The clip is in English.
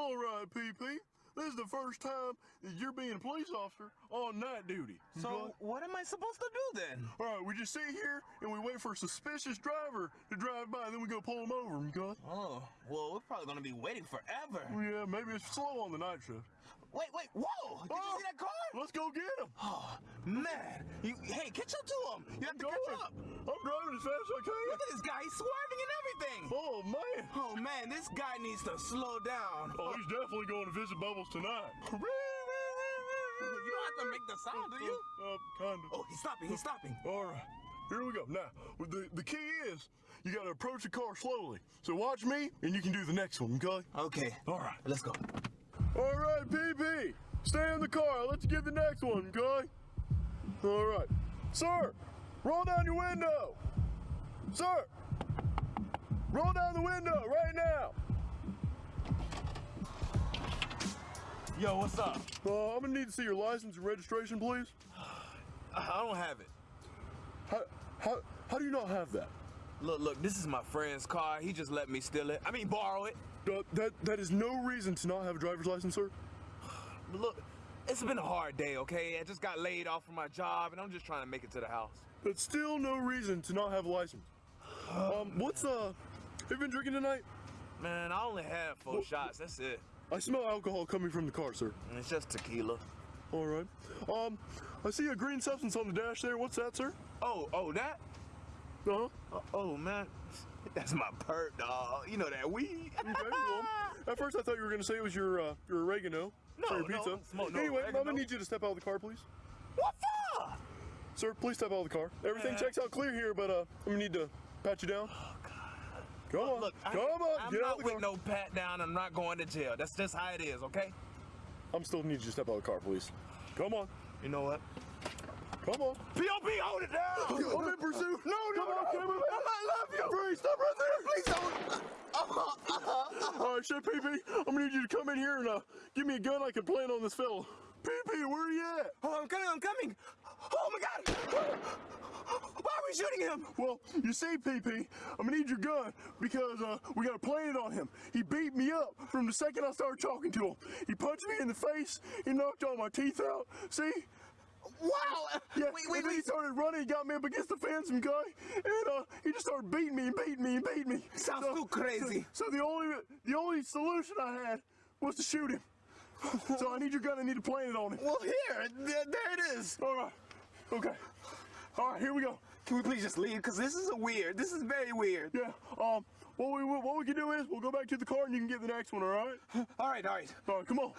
All right, PP. This is the first time that you're being a police officer on night duty. So Okay? what am I supposed to do then? all right, we just sit here and we wait for a suspicious driver to drive by, then we go pull him over. Okay? Oh, well, we're probably gonna be waiting forever. Yeah, maybe it's slow on the night shift. Wait, wait, whoa! Did you Oh, see that car? Let's go get him. Oh, man. You, hey, catch up to him. You have to catch up. I'm driving as fast as I can. Look at this guy. He's swerving and everything. Oh man. Oh, man, this guy needs to slow down. Oh, he's definitely going to visit Bubbles tonight. You don't have to make the sound, do you? Uh, kind of. Oh, he's stopping. He's stopping. All right, here we go. Now, the, the key is you got to approach the car slowly. So watch me, and you can do the next one, okay? Okay. All right. Let's go. All right, PP, stay in the car. Let's get the next one, okay? All right. Sir, roll down your window. Sir, roll down the window right now. Yo, what's up? Uh, I'm gonna need to see your license and registration, please. I don't have it. How, how, how do you not have that? Look, look, this is my friend's car. He just let me steal it. I mean, borrow it. Uh, that that is no reason to not have a driver's license, sir. But look, it's been a hard day, okay? I just got laid off from my job, and I'm just trying to make it to the house. That's still no reason to not have a license. Um, what's uh? Have you been drinking tonight? Man, I only had four Well- shots. That's it. I smell alcohol coming from the car, sir. And it's just tequila. All right. Um, I see a green substance on the dash there. What's that, sir? Oh, oh, that? Uh huh. Oh, oh, man. That's my perk, dog. You know that weed. Okay. Well, at first I thought you were gonna say it was your uh, your oregano No, for your pizza. smoke no anyway, I'm gonna need you to step out of the car, please. what for? Sir, please step out of the car. Everything Man. checks out clear here, but uh, I'm gonna need to pat you down. Come on. Look, I, Come on. I'm Get not the with car. no pat down. I'm not going to jail. That's just how it is, okay? I'm still need you to step out of the car, please. Come on. You know what? Come on. POP, hold it down! I'm in pursuit. No, no, Come on, no, no, I love you. Freeze, stop right there. Please don't. All right, Chef PP, I'm gonna need you to come in here and uh, give me a gun I can plant on this fella. PP, where are you at? Oh, I'm coming, I'm coming. Oh my God! Why are we shooting him? Well, you see, PP, I'm gonna need your gun because uh, we got to plant it on him. He beat me up from the second I started talking to him. He punched me in the face. He knocked all my teeth out. See? Wow! Yeah, Wait, and wait, he started running. He got me up against the fence, some guy, and uh, he just started beating me and beating me and beating me. Sounds too crazy. So, so the only the only solution I had was to shoot him. so I need your gun. I need to plant it on him. Well, here, there, there it is. All right. Okay. All right. Here we go. Can we please just leave? Because this is a weird. This is very weird. Yeah. Um. What we what we can do is we'll go back to the car and you can get the next one. All right. All right, all right. All right. Come on.